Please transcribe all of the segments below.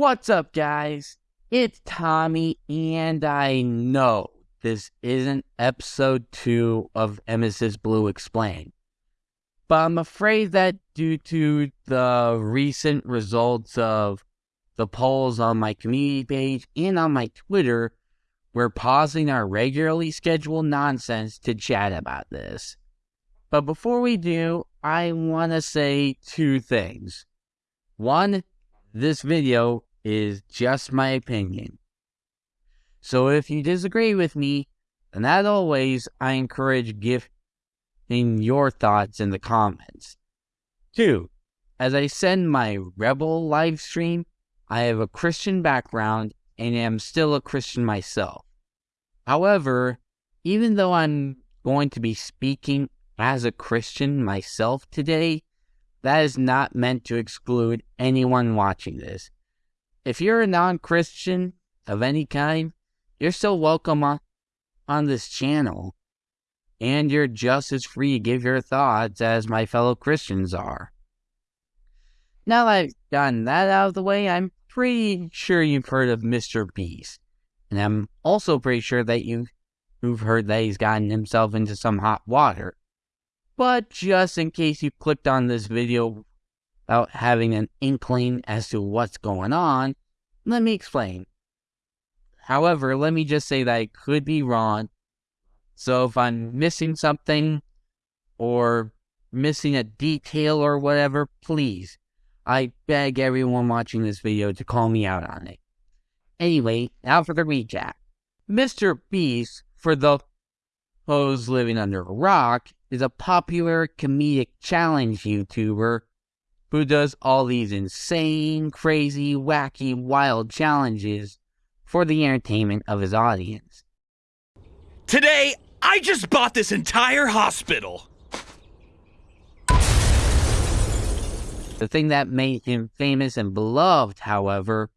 What's up, guys? It's Tommy, and I know this isn't episode two of Emesis Blue Explained. But I'm afraid that due to the recent results of the polls on my community page and on my Twitter, we're pausing our regularly scheduled nonsense to chat about this. But before we do, I want to say two things. One, this video is just my opinion. So if you disagree with me, then as always, I encourage giving your thoughts in the comments. Two, as I send my Rebel live stream, I have a Christian background and am still a Christian myself. However, even though I'm going to be speaking as a Christian myself today, that is not meant to exclude anyone watching this. If you're a non Christian of any kind, you're still welcome on, on this channel. And you're just as free to give your thoughts as my fellow Christians are. Now that I've gotten that out of the way, I'm pretty sure you've heard of Mr. Beast. And I'm also pretty sure that you, you've heard that he's gotten himself into some hot water. But just in case you clicked on this video without having an inkling as to what's going on, let me explain. However, let me just say that I could be wrong. So if I'm missing something or missing a detail or whatever, please, I beg everyone watching this video to call me out on it. Anyway, now for the recap. Mr. Beast, for the those living under a rock, is a popular comedic challenge YouTuber who does all these insane, crazy, wacky, wild challenges for the entertainment of his audience. Today, I just bought this entire hospital. The thing that made him famous and beloved, however,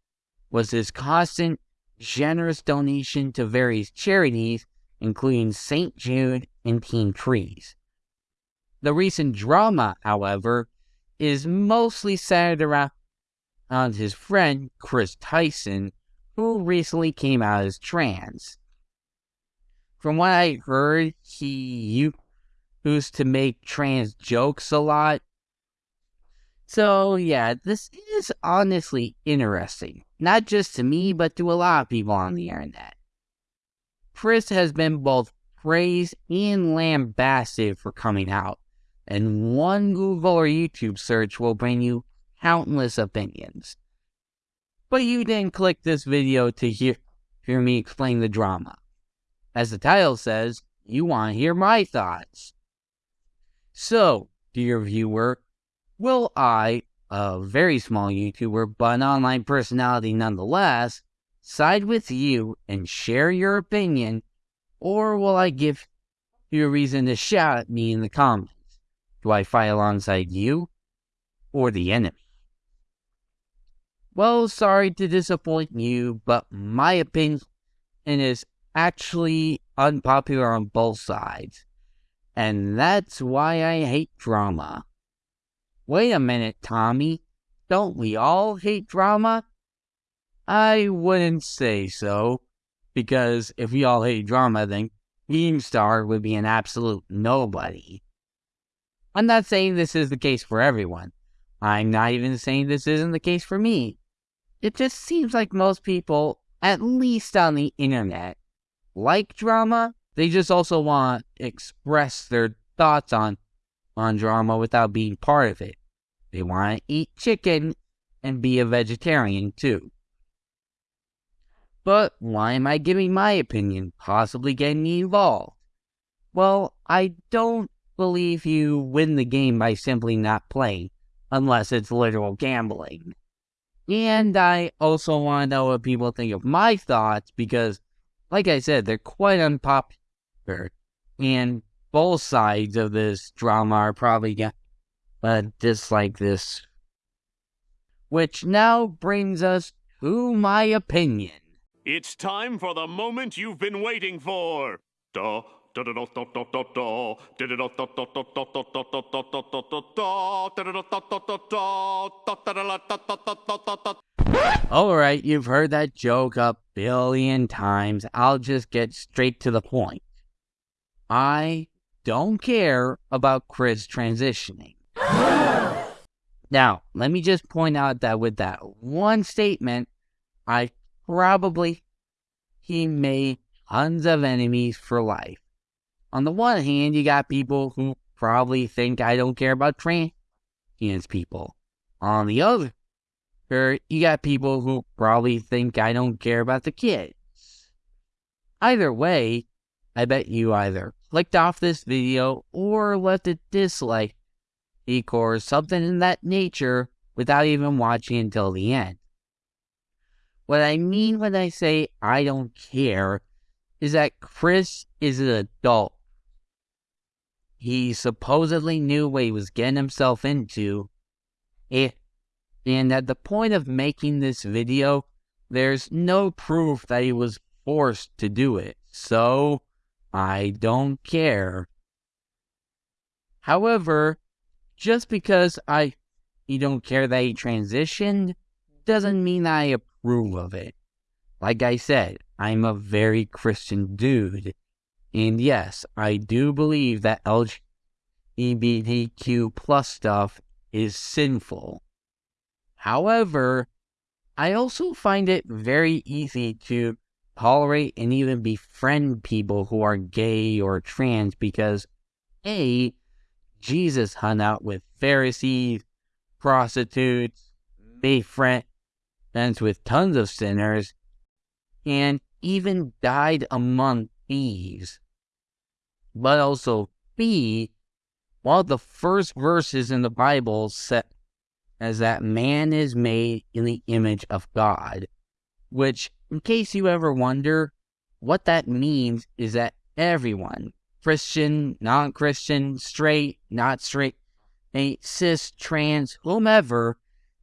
was his constant, generous donation to various charities, including St. Jude and Team Trees. The recent drama, however, is mostly centered around his friend Chris Tyson, who recently came out as trans. From what I heard, he used to make trans jokes a lot. So, yeah, this is honestly interesting. Not just to me, but to a lot of people on the internet. Chris has been both praised and lambasted for coming out and one Google or YouTube search will bring you countless opinions. But you didn't click this video to hear, hear me explain the drama. As the title says, you want to hear my thoughts. So, dear viewer, will I, a very small YouTuber but an online personality nonetheless, side with you and share your opinion, or will I give you a reason to shout at me in the comments? Do I fight alongside you or the enemy? Well, sorry to disappoint you, but my opinion is actually unpopular on both sides. And that's why I hate drama. Wait a minute, Tommy. Don't we all hate drama? I wouldn't say so, because if we all hate drama, then Keemstar would be an absolute nobody. I'm not saying this is the case for everyone. I'm not even saying this isn't the case for me. It just seems like most people, at least on the internet, like drama. They just also want to express their thoughts on, on drama without being part of it. They want to eat chicken and be a vegetarian too. But why am I giving my opinion, possibly getting me involved? Well, I don't believe you win the game by simply not playing, unless it's literal gambling. And I also want to know what people think of my thoughts because, like I said, they're quite unpopular. And both sides of this drama are probably going to dislike this. Which now brings us to my opinion. It's time for the moment you've been waiting for. Duh, Alright, you've heard that joke a billion times. I'll just get straight to the point. I don't care about Chris transitioning. now, let me just point out that with that one statement, I probably he made tons of enemies for life. On the one hand, you got people who probably think I don't care about trans people. On the other, er, you got people who probably think I don't care about the kids. Either way, I bet you either clicked off this video or left a dislike or something in that nature without even watching until the end. What I mean when I say I don't care is that Chris is an adult. He supposedly knew what he was getting himself into. Eh, and at the point of making this video, there's no proof that he was forced to do it. So, I don't care. However, just because I you don't care that he transitioned doesn't mean I approve of it. Like I said, I'm a very Christian dude. And yes, I do believe that LGBTQ plus stuff is sinful. However, I also find it very easy to tolerate and even befriend people who are gay or trans because A, Jesus hung out with Pharisees, prostitutes, made friends with tons of sinners, and even died among thieves. But also B, while the first verses in the Bible set as that man is made in the image of God, which in case you ever wonder, what that means is that everyone, Christian, non Christian, straight, not straight, cis, trans, whomever,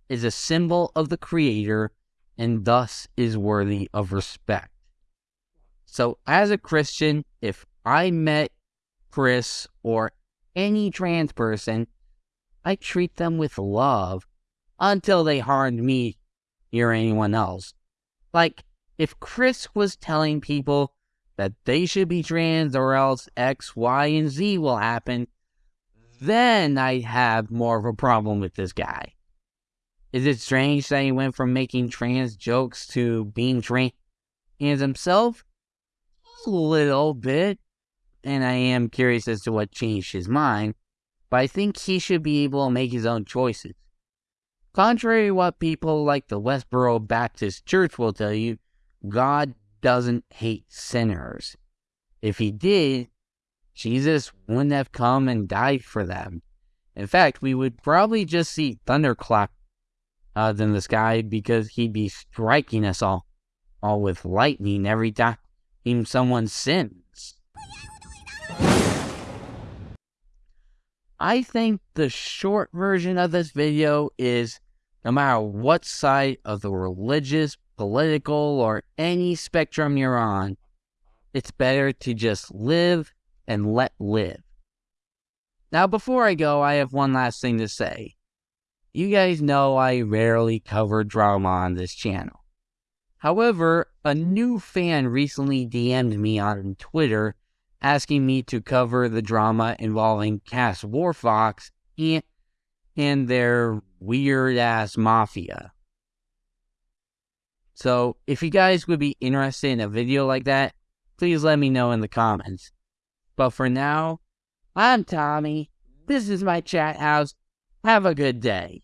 is a symbol of the Creator and thus is worthy of respect. So, as a Christian, if I met Chris or any trans person, I treat them with love until they harmed me or anyone else. Like, if Chris was telling people that they should be trans or else X, Y, and Z will happen, then I'd have more of a problem with this guy. Is it strange that he went from making trans jokes to being trans himself? A little bit. And I am curious as to what changed his mind, but I think he should be able to make his own choices. Contrary to what people like the Westboro Baptist Church will tell you, God doesn't hate sinners. If he did, Jesus wouldn't have come and died for them. In fact, we would probably just see thunderclap uh, in the sky because he'd be striking us all, all with lightning every time someone sins. I think the short version of this video is no matter what side of the religious political, or any spectrum you're on, it's better to just live and let live. Now, before I go, I have one last thing to say. You guys know I rarely cover drama on this channel. However, a new fan recently DM'd me on Twitter asking me to cover the drama involving Cass Warfox and, their weird ass mafia. So if you guys would be interested in a video like that, please let me know in the comments. But for now, I'm Tommy. This is my chat house. Have a good day.